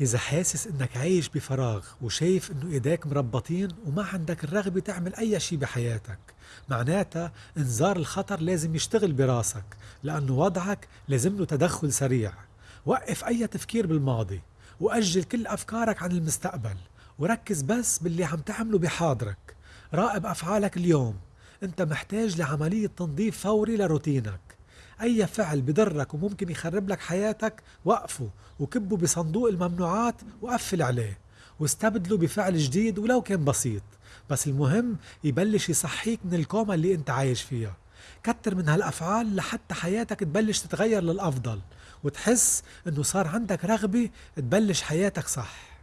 إذا حاسس إنك عايش بفراغ وشايف إنه إيديك مربطين وما عندك الرغبة تعمل أي شي بحياتك معناتها إنذار الخطر لازم يشتغل براسك لأنه وضعك لازم له تدخل سريع. وقف أي تفكير بالماضي وأجل كل أفكارك عن المستقبل وركز بس باللي عم تعمله بحاضرك. راقب أفعالك اليوم. أنت محتاج لعملية تنظيف فوري لروتينك. أي فعل بضرك وممكن يخرب لك حياتك وقفه وكبه بصندوق الممنوعات وقفل عليه واستبدله بفعل جديد ولو كان بسيط. بس المهم يبلش يصحيك من الكوما اللي أنت عايش فيها. كتر من هالأفعال لحتى حياتك تبلش تتغير للأفضل وتحس إنه صار عندك رغبة تبلش حياتك صح.